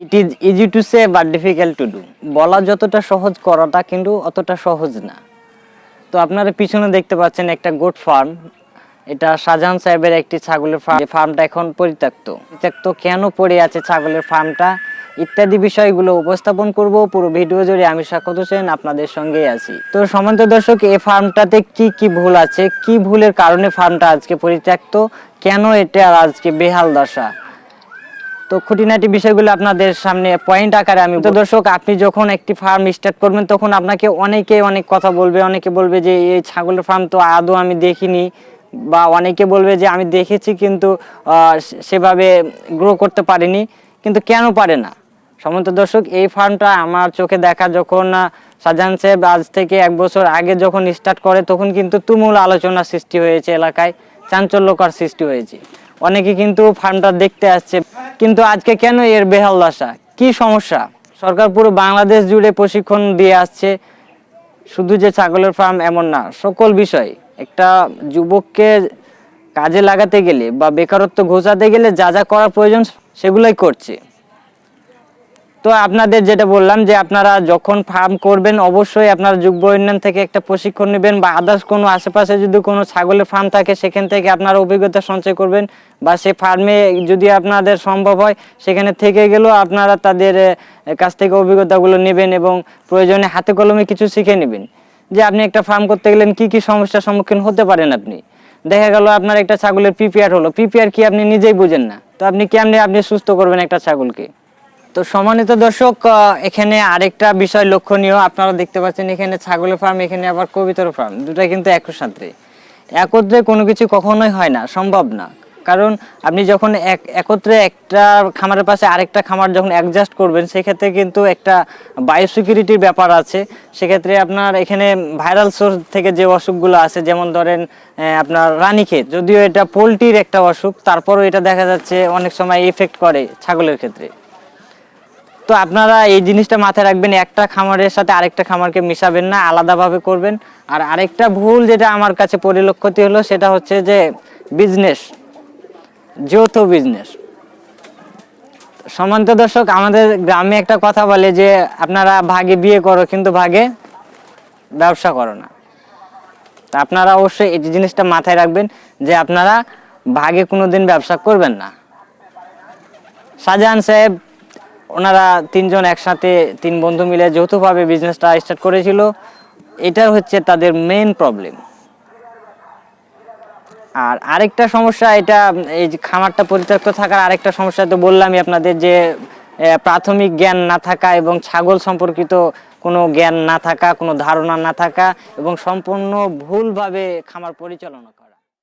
It is easy to say but difficult to do বলা যতটা সহজ করাটা কিন্তু অতটা সহজ না। তো আপনারা পিছনে দেখতে পাচ্ছেন একটা গোট ফার্ম এটা শাহজাহান সাহেবের একটি ছাগলের ফার্ম ফার্মটা এখন পরিত্যক্ত। পরিত্যক্ত কেন পড়ে আছে ছাগলের ফার্মটা ইত্যাদি বিষয়গুলো উপস্থাপন করব। পুরো ভিডিও জুড়ে আমি স্বাগত হোসেন আপনাদের সঙ্গেই আছি। তো সমান্ত দর্শক, এই ফার্মটাতে কি কি ভুল আছে? কি ভুলের কারণে ফার্মটা আজকে পরিত্যক্ত? কেন এটা আজকে বেহাল দশা? তো খুঁটিনাটি বিষয়গুলো আপনাদের সামনে পয়েন্ট আকারে আমি তো দর্শক, আপনি যখন একটি ফার্ম স্টার্ট করবেন, তখন আপনাকে অনেকে অনেক কথা বলবে। অনেকে বলবে যে, এই ছাগলের ফার্ম তো আদৌ আমি দেখিনি। বা অনেকে বলবে যে, আমি দেখেছি কিন্তু সেভাবে গ্রো করতে পারিনি। কিন্তু কেন পারে না? সমন্ত দর্শক, এই ফার্মটা আমার চোখে দেখা যখন শাহজাহান সাহেব আজ থেকে এক বছর আগে যখন স্টার্ট করে, তখন কিন্তু তুমুল আলোচনা সৃষ্টি হয়েছে এলাকায়। চাঞ্চল্যকর সৃষ্টি হয়েছে। অনেকে কিন্তু ফার্মটা দেখতে আসছে। কিন্তু আজকে কেন এর বেহাল দশা? কি সমস্যা? সরকার পুরো বাংলাদেশ জুড়ে প্রশিক্ষণ দিয়ে আসছে। শুধু যে ছাগলের ফার্ম এমন না, সকল বিষয়। একটা যুবককে কাজে লাগাতে গেলে বা বেকারত্ব ঘোষাতে গেলে যা যা করার প্রয়োজন সেগুলোই করছে। তো আপনাদের যেটা বললাম যে আপনারা যখন ফার্ম করবেন, অবশ্যই আপনারা যুগ্ম উন্নয়ন থেকে একটা প্রশিক্ষণ নেবেন বা আদার্স কোনো আশেপাশে যদি কোনো ছাগলের ফার্ম থাকে, সেখান থেকে আপনারা অভিজ্ঞতা সঞ্চয় করবেন বা সেই ফার্মে যদি আপনাদের সম্ভব হয়, সেখানে থেকে গেলেও আপনারা তাদের কাছ থেকে অভিজ্ঞতাগুলো নেবেন এবং প্রয়োজনে হাতে কলমে কিছু শিখে নেবেন। যে আপনি একটা ফার্ম করতে গেলেন, কি কি সমস্যার সম্মুখীন হতে পারেন আপনি? দেখা গেল আপনার একটা ছাগলের পিপিআর হলো। পিপিআর কি আপনি নিজেই বুঝেন না। তো আপনি কেমনে আপনি সুস্থ করবেন একটা ছাগলকে? তো সম্মানিত দর্শক এখানে আরেকটা বিষয় লক্ষণীয়। আপনারা দেখতে পাচ্ছেন এখানে ছাগলের ফার্ম, এখানে আবার কবিতর ফার্ম। দুটাই কিন্তু একসাথে। একত্রে কোনো কিছু কখনোই হয় না, সম্ভব না। কারণ আপনি যখন এক, একত্রে একটা খামারের পাশে আরেকটা খামার যখন অ্যাডজাস্ট করবেন, সেক্ষেত্রে কিন্তু একটা বায়োসিকিউরিটির ব্যাপার আছে। সেক্ষেত্রে আপনার এখানে ভাইরাল সোর্স থেকে যে অসুখগুলো আছে, যেমন ধরেন আপনার রানীক্ষেত যদিও এটা পোলট্রির একটা অসুখ, তারপরও এটা দেখা যাচ্ছে অনেক সময় এফেক্ট করে ছাগলের ক্ষেত্রে। তো আপনারা এই জিনিসটা মাথায় রাখবেন, একটা খামারের সাথে আরেকটা খামারকে মিশাবেন না, আলাদাভাবে করবেন। আর আরেকটা ভুল যেটা আমার কাছে পরিলক্ষিত হলো, সেটা হচ্ছে যে বিজনেস যৌথ বিজনেস সমান্ত দর্শক, আমাদের গ্রামে একটা কথা বলে যে, আপনারা ভাগে বিয়ে করো, কিন্তু ভাগে ব্যবসা করো না। তা আপনারা অবশ্যই এই জিনিসটা মাথায় রাখবেন যে, আপনারা ভাগে কোনোদিন ব্যবসা করবেন না। শাহজাহান সাহেব ওনারা তিনজন একসাথে তিন বন্ধু মিলে যৌথভাবে বিজনেসটা স্টার্ট করেছিল। এটা হচ্ছে তাদের মেন প্রবলেম আর আরেকটা সমস্যা, এটা এই যে খামারটা পরিত্যক্ত থাকার আরেকটা সমস্যা তো বললামই আপনাদের যে প্রাথমিক জ্ঞান না থাকা এবং ছাগল সম্পর্কিত কোনো জ্ঞান না থাকা, কোনো ধারণা না থাকা এবং সম্পূর্ণ ভুলভাবে খামার পরিচালনা